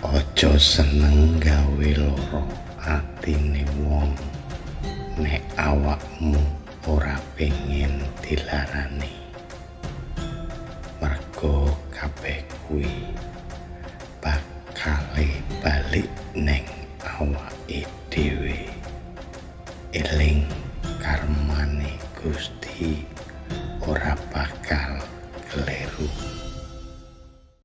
Ojo seneng gawe loro atine wong nek awakmu ora pengin dilarani. Mergo kabeh kuwi bakal balik neng awake dhewe. Eling karmane Gusti ora bakal